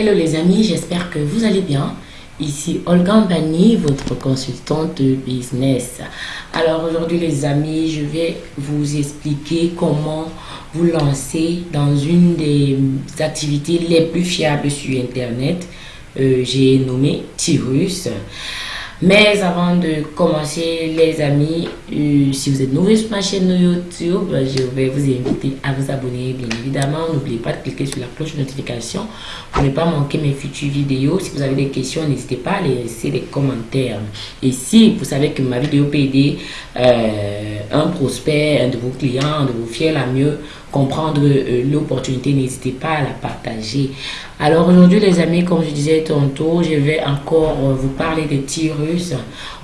Hello les amis, j'espère que vous allez bien. Ici Olga Bani, votre consultante business. Alors aujourd'hui les amis, je vais vous expliquer comment vous lancer dans une des activités les plus fiables sur internet. Euh, j'ai nommé Tyrus. Mais avant de commencer, les amis, euh, si vous êtes nouveau sur ma chaîne YouTube, je vais vous inviter à vous abonner, bien évidemment. N'oubliez pas de cliquer sur la cloche de notification pour ne pas manquer mes futures vidéos. Si vous avez des questions, n'hésitez pas à laisser des commentaires. Et si vous savez que ma vidéo peut aider euh, un prospect, un de vos clients, un de vos fiers à mieux comprendre euh, l'opportunité, n'hésitez pas à la partager. Alors aujourd'hui les amis, comme je disais tantôt, je vais encore euh, vous parler de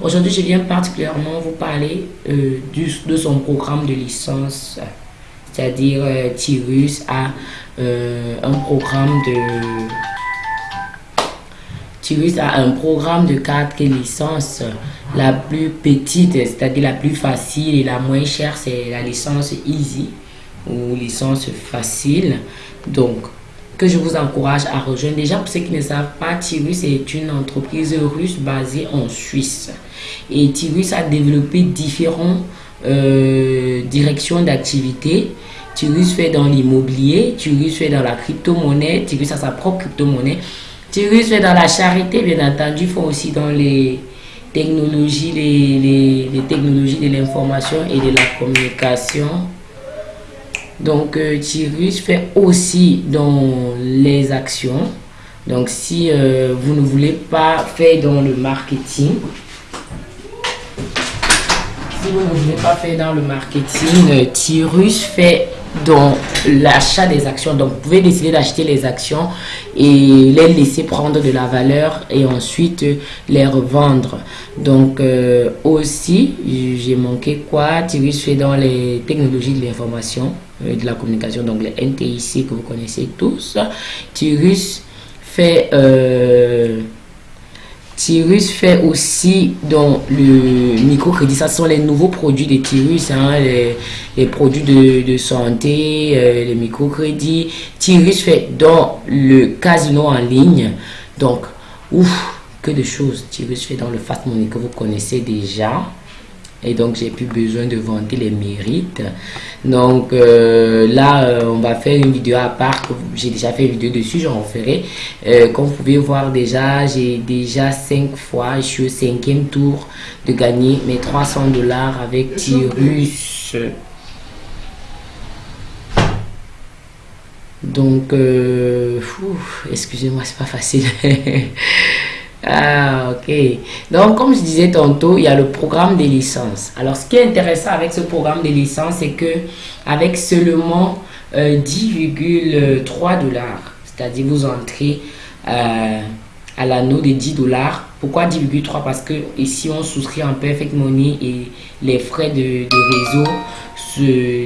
Aujourd'hui, je viens particulièrement vous parler euh, du, de son programme de licence. C'est-à-dire Tyrus a un programme de... Tyrus a un programme de quatre licences. La plus petite, c'est-à-dire la plus facile et la moins chère, c'est la licence Easy ou licence facile. Donc, que je vous encourage à rejoindre. Déjà, pour ceux qui ne savent pas, Tyrus est une entreprise russe basée en Suisse. Et Tyrus a développé différentes euh, directions d'activité. Tyrus fait dans l'immobilier, Tyrus fait dans la crypto-monnaie, Tyrus a sa propre crypto-monnaie. Tyrus fait dans la charité, bien entendu, font aussi dans les technologies, les technologies de l'information et de la communication donc, euh, Tyrus fait aussi dans les actions. Donc, si euh, vous ne voulez pas faire dans le marketing, si vous ne voulez pas faire dans le marketing, euh, Tyrus fait dans l'achat des actions. Donc, vous pouvez décider d'acheter les actions et les laisser prendre de la valeur et ensuite les revendre. Donc, aussi, j'ai manqué quoi? Tyrus fait dans les technologies de l'information. Euh, de la communication, donc les NTIC que vous connaissez tous. Tyrus fait, euh, Tyrus fait aussi dans le microcrédit, ça sont les nouveaux produits de Tyrus, hein, les, produits de, santé, euh, les microcrédits. Tyrus fait dans le casino en ligne, donc, ouf, que de choses. Tyrus fait dans le fast money que vous connaissez déjà et donc j'ai plus besoin de vanter les mérites. Donc euh, là euh, on va faire une vidéo à part j'ai déjà fait une vidéo dessus j'en ferai. Euh, comme vous pouvez voir déjà j'ai déjà cinq fois je suis au cinquième tour de gagner mes 300 dollars avec Tyrus. Donc excusez-moi c'est pas facile Ah, ok. Donc, comme je disais tantôt, il y a le programme des licences. Alors, ce qui est intéressant avec ce programme des licences, c'est que avec seulement 10,3 euh, dollars, c'est-à-dire vous entrez euh, à l'anneau de 10 dollars. Pourquoi 10,3 Parce que ici, on souscrit en perfect money et les frais de, réseau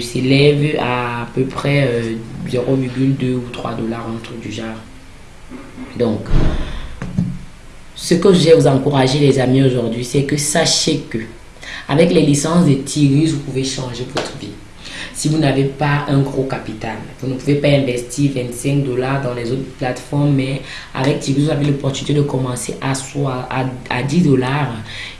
s'élèvent à à peu près 0,2 euh, ou 3 dollars, un truc du genre. Donc, ce que je vais vous encourager les amis aujourd'hui, c'est que sachez que avec les licences de Tyrus, vous pouvez changer votre vie. Si vous n'avez pas un gros capital, vous ne pouvez pas investir 25 dollars dans les autres plateformes, mais avec Tyrus, vous avez l'opportunité de commencer à, à, 10 dollars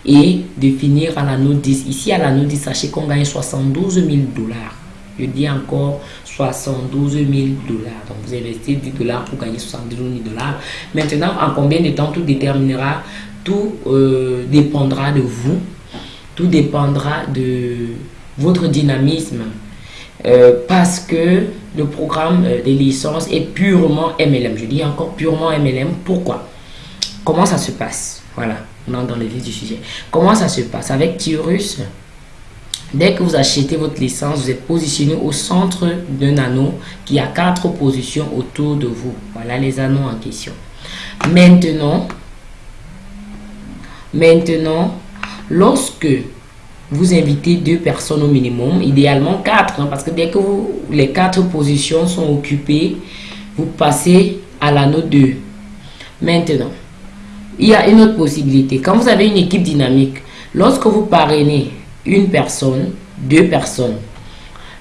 et de finir à la note 10. Ici, à la note 10, sachez qu'on gagne 72 000 dollars. Je dis encore 72 000 dollars. Donc, vous investissez 10 dollars pour gagner 72 000 dollars. Maintenant, en combien de temps tout déterminera, tout euh, dépendra de vous. Tout dépendra de votre dynamisme. Euh, parce que le programme euh, des licences est purement MLM. Je dis encore purement MLM. Pourquoi? Comment ça se passe? Voilà, on dans le vif du sujet. Comment ça se passe Avec Tyrus, Dès que vous achetez votre licence, vous êtes positionné au centre d'un anneau qui a quatre positions autour de vous. Voilà les anneaux en question. Maintenant, maintenant, lorsque vous invitez deux personnes au minimum, idéalement quatre, hein, parce que dès que les quatre positions sont occupées, vous passez à l'anneau 2. Maintenant, il y a une autre possibilité. Quand vous avez une équipe dynamique, lorsque vous parrainez une personne, deux personnes.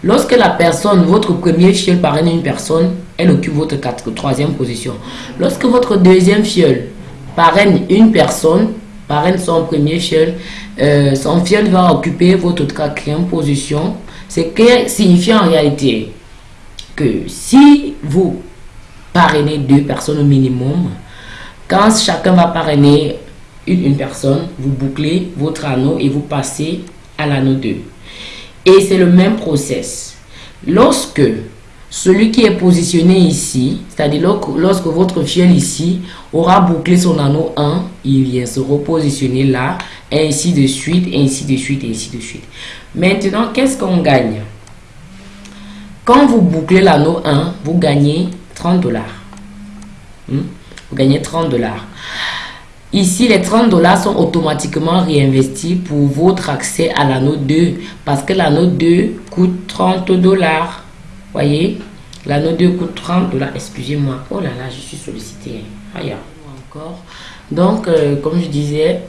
Lorsque la personne, votre premier fiole parraine une personne, elle occupe votre troisième position. Lorsque votre deuxième fiole parraine une personne, parraine son premier fiole, euh, son fiole va occuper votre quatrième position. C'est que signifie en réalité que si vous parrainez deux personnes au minimum, quand chacun va parrainer une, une personne, vous bouclez votre anneau et vous passez à l'anneau 2. Et c'est le même process. Lorsque celui qui est positionné ici, c'est-à-dire lorsque votre fiel ici aura bouclé son anneau 1, il vient se repositionner là, ainsi de suite, ainsi de suite, ainsi de suite. Maintenant, qu'est-ce qu'on gagne? Quand vous bouclez l'anneau 1, vous gagnez 30 dollars. Hmm? Vous gagnez 30 dollars. Ici, les 30 dollars sont automatiquement réinvestis pour votre accès à l'anneau 2 parce que l'anneau 2 coûte 30 dollars. Voyez, l'anneau 2 coûte 30 dollars. Excusez-moi. Oh là là, je suis sollicité. Aïe, encore. Donc, euh, comme je disais,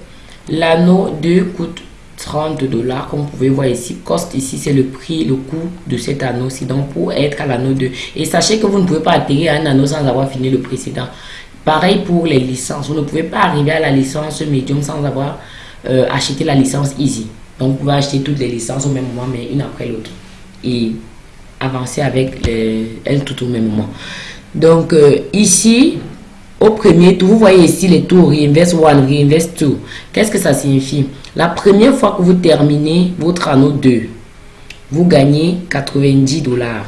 l'anneau 2 coûte 30 dollars comme vous pouvez voir ici cost ici c'est le prix le coût de cet anneau ci donc pour être à l'anneau 2 et sachez que vous ne pouvez pas atterrir à un anneau sans avoir fini le précédent Pareil pour les licences. Vous ne pouvez pas arriver à la licence Medium sans avoir euh, acheté la licence Easy. Donc, vous pouvez acheter toutes les licences au même moment, mais une après l'autre. Et avancer avec elles tout au même moment. Donc, euh, ici, au premier tour, vous voyez ici les tours Reinvest One, Reinvest 2. Qu'est-ce que ça signifie? La première fois que vous terminez votre anneau 2, vous gagnez 90 dollars.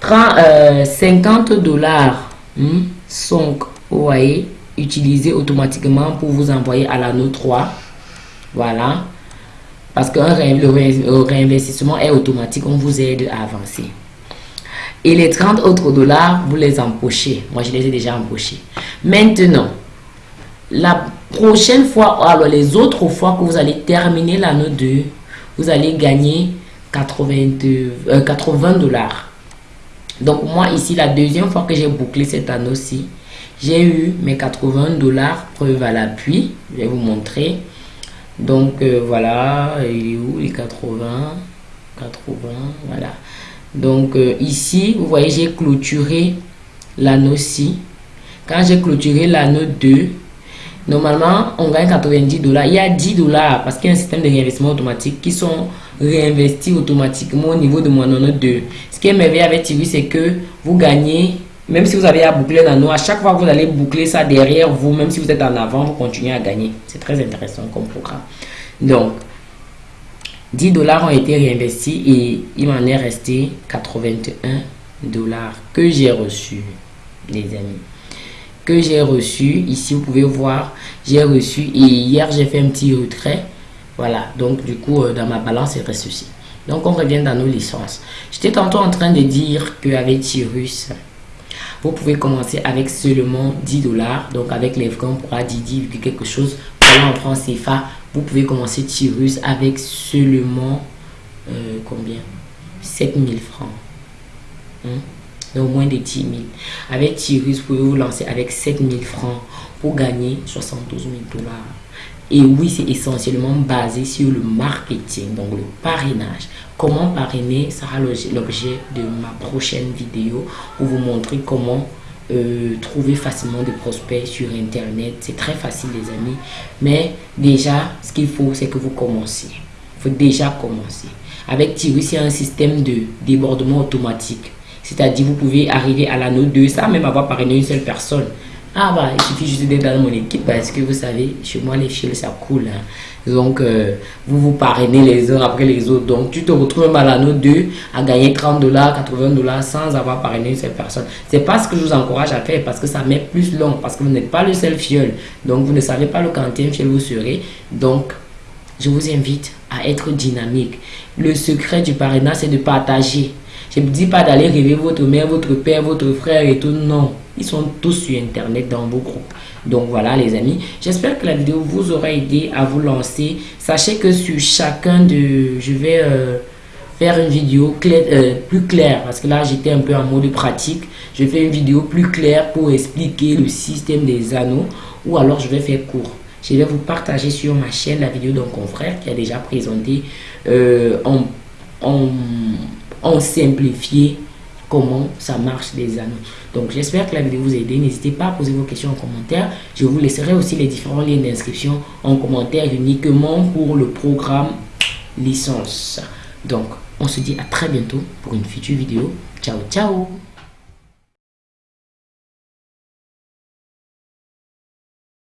50 euh, dollars. Hmm, sont voyez, utilisés automatiquement pour vous envoyer à l'anneau 3. Voilà. Parce que le réinvestissement est automatique, on vous aide à avancer. Et les 30 autres dollars, vous les empochez. Moi, je les ai déjà empochés. Maintenant, la prochaine fois, alors les autres fois que vous allez terminer l'anneau 2, vous allez gagner 80, 80 euh, dollars. Donc moi ici, la deuxième fois que j'ai bouclé cet anneau-ci, j'ai eu mes 80 dollars preuve à l'appui. Je vais vous montrer. Donc euh, voilà, il est où les 80 80, voilà. Donc euh, ici, vous voyez, j'ai clôturé l'anneau-ci. Quand j'ai clôturé l'anneau 2, normalement, on gagne 90 dollars. Il y a 10 dollars parce qu'il y a un système de réinvestissement automatique qui sont réinvestis automatiquement au niveau de mon anneau 2 qui est merveilleux avec TV, c'est que vous gagnez, même si vous avez à boucler l'anneau, à chaque fois que vous allez boucler ça derrière vous, même si vous êtes en avant, vous continuez à gagner. C'est très intéressant comme programme. Donc, 10 dollars ont été réinvestis et il m'en est resté 81 dollars que j'ai reçu, les amis. Que j'ai reçu, ici vous pouvez voir, j'ai reçu et hier j'ai fait un petit retrait. Voilà, donc du coup, euh, dans ma balance, il reste ceci. Donc, on revient dans nos licences. J'étais tantôt en train de dire qu'avec Tyrus, vous pouvez commencer avec seulement 10 dollars. Donc, avec les francs, on pourra dire 10, quelque chose. Voilà, France CFA, vous pouvez commencer Tyrus avec seulement euh, combien? 7000 francs. Hein? Donc, moins de 10 000. Avec Tyrus, vous pouvez vous lancer avec 7000 francs pour gagner 72 000 dollars. Et oui, c'est essentiellement basé sur le marketing, donc le parrainage. Comment parrainer sera l'objet de ma prochaine vidéo pour vous montrer comment euh, trouver facilement des prospects sur Internet. C'est très facile les amis. Mais déjà, ce qu'il faut, c'est que vous commenciez. Il faut déjà commencer. Avec Tiwi, c'est un système de débordement automatique. C'est-à-dire, vous pouvez arriver à l'anneau 2 sans même avoir parrainé une seule personne. Ah bah, il suffit juste d'être dans mon équipe parce que vous savez, chez moi, les fils, ça coule. Hein. Donc, euh, vous vous parrainez les uns après les autres. Donc, tu te retrouves même à l'anneau 2 à gagner 30 dollars, 80 dollars sans avoir parrainé cette personne. C'est pas ce que je vous encourage à faire parce que ça met plus long, parce que vous n'êtes pas le seul fiole. Donc, vous ne savez pas le quantième fiole vous serez. Donc, je vous invite à être dynamique. Le secret du parrainage, c'est de partager. Je ne dis pas d'aller rêver votre mère, votre père, votre frère et tout. Non. Ils sont tous sur Internet dans vos groupes. Donc voilà les amis, j'espère que la vidéo vous aura aidé à vous lancer. Sachez que sur chacun de... Je vais euh, faire une vidéo euh, plus claire parce que là j'étais un peu en mode pratique. Je fais une vidéo plus claire pour expliquer le système des anneaux ou alors je vais faire court. Je vais vous partager sur ma chaîne la vidéo d'un confrère qui a déjà présenté euh, en ont, ont simplifié comment ça marche les annonces. Donc j'espère que la vidéo vous a aidé. N'hésitez pas à poser vos questions en commentaire. Je vous laisserai aussi les différents liens d'inscription en commentaire uniquement pour le programme licence. Donc on se dit à très bientôt pour une future vidéo. Ciao ciao